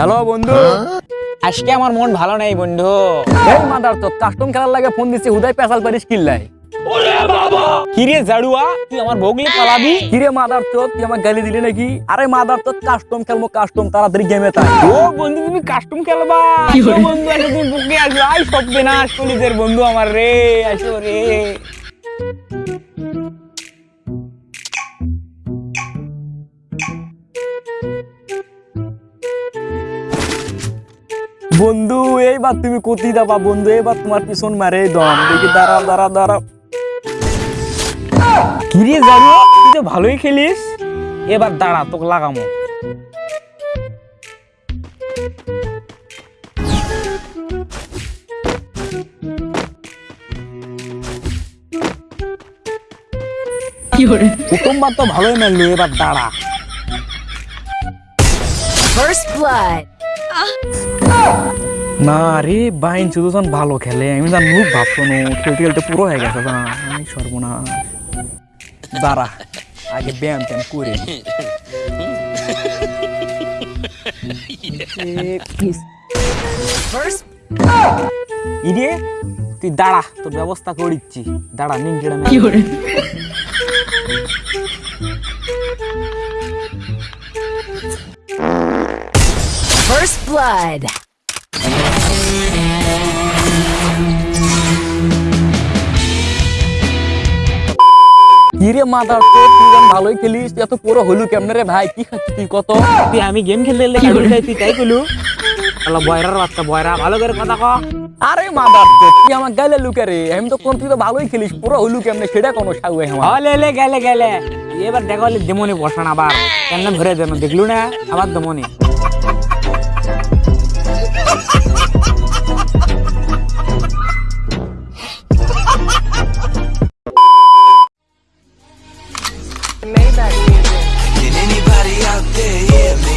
Hello বন্ধু। আজকে আমার মন ভালো নাই বন্ধু। এই মাদার তো কাস্টম খেলার লাগে ফোন দিচ্ছি হুদাই পেশাল পারিস কিল্লাই কিরে জাড়ুয়া তুই আমার বগলি পালাবি? কিরে মাদার তো তুই আমার গালি দিলি নাকি? আরে মাদার তো কাস্টম খেলব কাস্টম তাড়াতাড়ি গেমে তাই। ও বন্ধু তুমি কাস্টম খেলবা। বন্ধু আসো তুমি বুকে আসো আই সব বিনাশ কলিদের বন্ধু আমার রে আসো রে। বন্ধু এইবার তুমি কোথায় যাবা বন্ধু এবার তোমার পিছন মারে দম। দেখি দাঁড়া দাঁড়া দাঁড়া কিরে জাড়ুয়া তুই তো ভালোই খেলিস। এবার দাঁড়া তোকে লাগামো। প্রথমবার তো ভালোই মারলো এবার দাঁড়া। First blood. না রে বাইন সুদর্শন ভালো খেলে। আমি জান মুখ ভাবছ না খেলতে খেলতে পুরো হয়ে গেছে না আমি সর্বনাশ। দাঁড়া আগে ব্যায়াম ট্যাম করে ইরে তুই দাঁড়া তোর ব্যবস্থা করে করিচ্ছি দাঁড়া নিংড়া First blood. কিরে মাদার তো তুই ভালোই খেলিস এত পুরো হলু কেমনে রে ভাই? কি খাচ্ছিস তুই কত? তুই আমি গেম খেলতে গেলে তুই বয়রার বাচ্চা বয়রা ভালো করে কথা ক। আরে মাদার তো তুই আমার গালে লুকে রে। আমি তো কোন তুই তো ভালোই খেলিস পুরো হলু কেমনে সেটা কোনো আমার। হলে লে গেলে গেলে। এবার দেখা দেমনি বসান আবার। কেমন ধরে দেন দেখলু না? আবার দেমনি। Maybach music. Can anybody out there hear me?